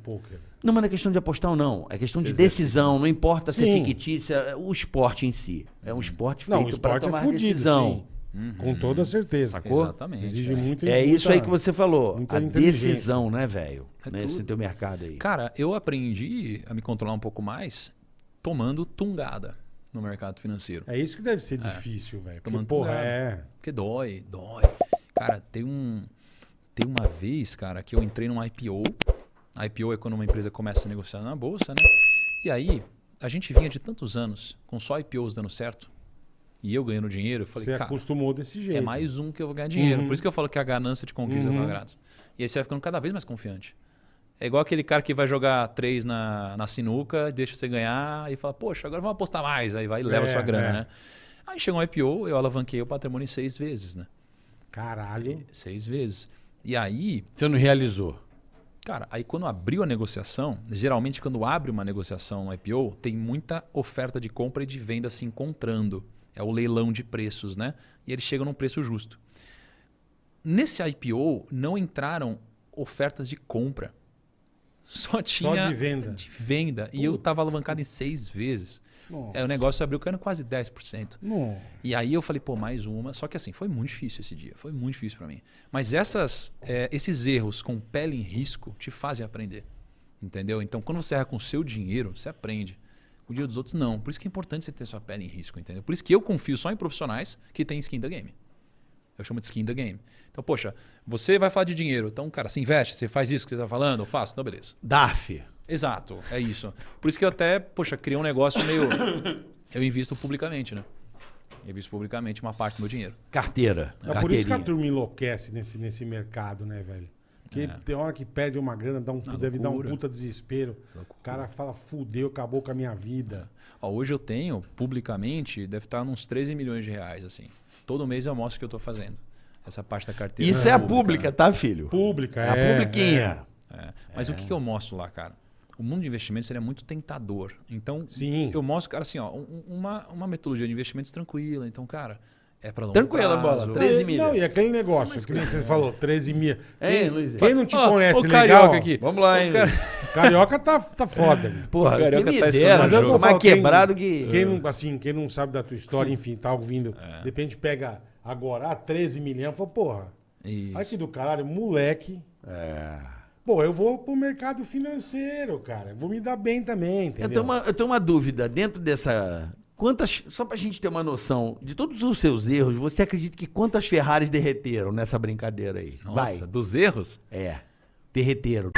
poker? Não, mas não é questão de apostar ou não. É questão de Você decisão. Não importa se é fictícia. é O esporte em si. É um esporte Não, o feito para esporte é tomar fudido, decisão. sim. Com toda certeza. Sacou? Exatamente. Exige é. muito. É isso muita- aí que você falou. A decisão, né, velho? É Nesse tudo. teu mercado aí. Cara, eu aprendi a me controlar um pouco mais tomando tungada no mercado financeiro. É isso que deve ser difícil, velho. Porque, Tomando porra, cuidado. é. Porque dói, dói. Cara, tem um. Tem uma vez, cara, que eu entrei num IPO. IPO é quando uma empresa começa a negociar na bolsa, né? E aí, a gente vinha de tantos anos com só IPOs dando certo. E eu ganhando dinheiro, eu falei, Você cara, acostumou desse jeito. é mais um que eu vou ganhar dinheiro. Uhum. Por isso que eu falo que a ganância te conquista Uhum. grátis. E aí você vai ficando cada vez mais confiante. É igual aquele cara que vai jogar três na, na sinuca, deixa você ganhar e fala, poxa, agora vamos apostar mais. Aí vai e leva É, sua grana, é. né? Aí chegou um IPO, eu alavanquei o patrimônio seis vezes, né? Caralho. Seis vezes. E aí, Você não realizou. Cara, aí quando abriu a negociação, geralmente quando abre uma negociação no IPO, tem muita oferta de compra e de venda se encontrando. É o leilão de preços, né? E eles chegam num preço justo. Nesse IPO não entraram ofertas de compra. Só tinha de venda. de venda. E eu estava alavancado em seis vezes. Nossa. Aí o negócio abriu caindo quase 10%. Não. E aí eu falei, pô, mais uma. Só que assim, foi muito difícil esse dia. Foi muito difícil para mim. Mas essas, é, esses erros com pele em risco te fazem aprender. Entendeu? Então, quando você erra com o seu dinheiro, você aprende. Com o dinheiro dos outros, não. Por isso que é importante você ter sua pele em risco, entendeu? Por isso que eu confio só em profissionais que têm skin da game. Eu chamo de skin da game. Então, poxa, você vai falar de dinheiro. Então, cara, você investe, você faz isso que você está falando, eu faço, então beleza. DARF. Exato, é isso. Por isso que eu até, poxa, criei um negócio meio. Eu invisto publicamente, né? Eu invisto publicamente uma parte do meu dinheiro. Carteira. É por isso que a turma enlouquece nesse, nesse mercado, né, velho? Porque tem hora que perde uma grana, dá um, Ah, deve dar um loucura. puta desespero. O cara fala, fudeu, acabou com a minha vida. Ó, hoje eu tenho, publicamente, deve estar uns 13 milhões de reais, assim. Todo mês eu mostro o que eu estou fazendo. Essa parte da carteira. Isso é a pública, tá, filho? Pública, É é. a publiquinha. É. Mas o que, que eu mostro lá, cara? O mundo de investimentos é muito tentador. Então, Sim. eu mostro, cara, assim, ó, um- uma, uma metodologia de investimentos tranquila. Então, cara, é para longo Tranquila, prazo. bola. 13 É, milha. Não, e aquele negócio, que nem você falou, 13 mil. É, Quem, Luiz. quem não te Ó, conhece o legal... carioca aqui. Vamos lá, hein? cara- Carioca tá, tá foda. meu. Porra, O Carioca quem me tá dera, Mas é eu mais falo, quem- quebrado que... Quem não, assim, quem não sabe da tua história, enfim, tá ouvindo, É. de repente pega agora ah, 13 milhões, fala, porra, Isso. que do caralho, moleque. É. Pô, eu vou pro mercado financeiro, cara. Vou me dar bem também, entendeu? Eu tenho, uma, eu tenho uma dúvida. Dentro dessa... Quantas... Só pra gente ter uma noção de todos os seus erros, você acredita que quantas Ferraris derreteram nessa brincadeira aí? Nossa, Vai. dos erros? É. Derreteram.